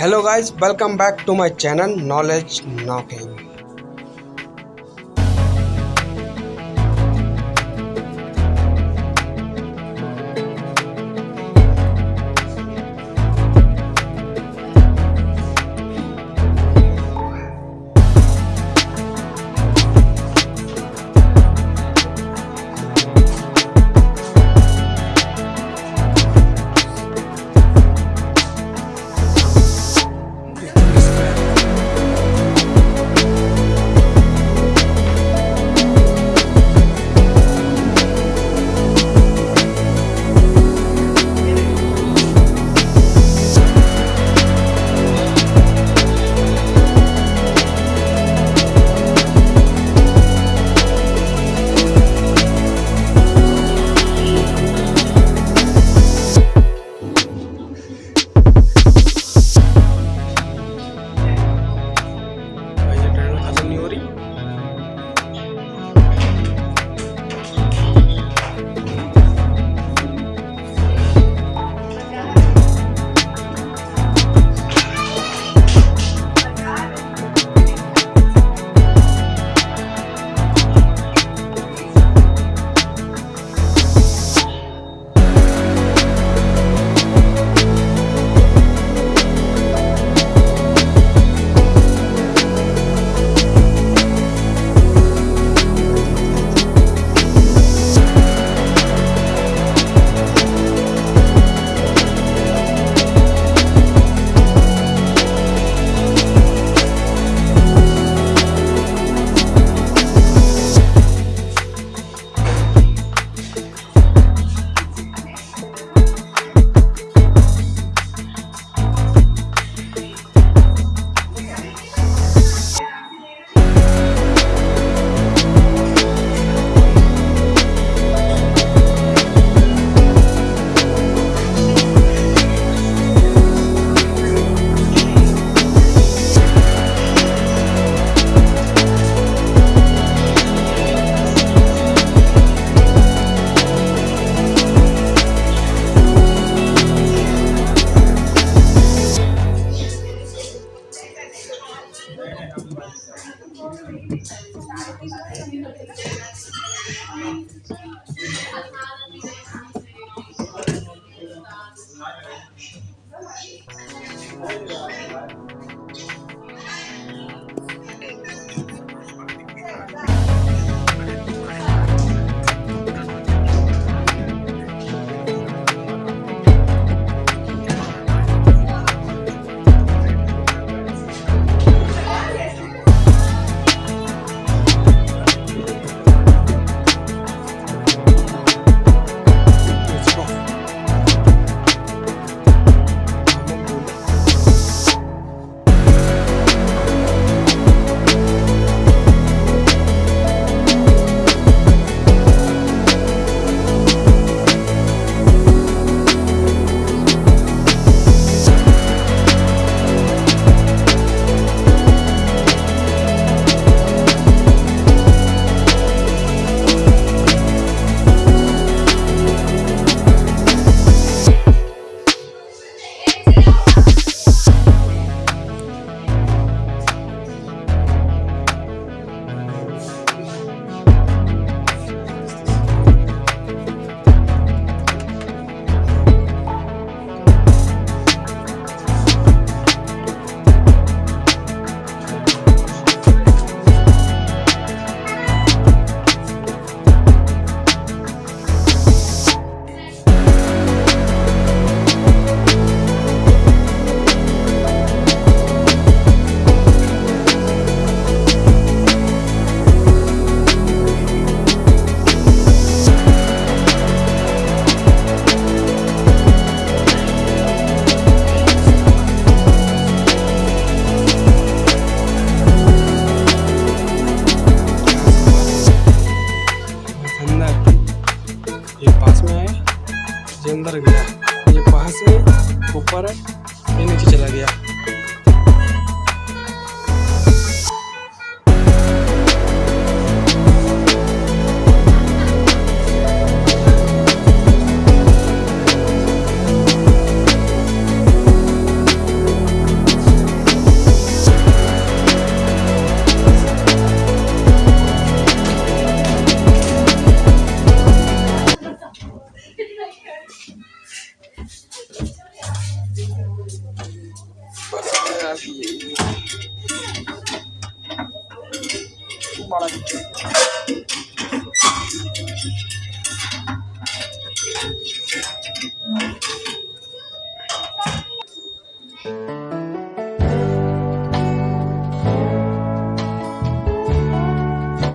Hello guys, welcome back to my channel Knowledge Knocking. Let's go. ये अंदर गया। ये पास में ऊपर है ये नीचे चला गया। maravilhoso. Que maravilhoso. Thank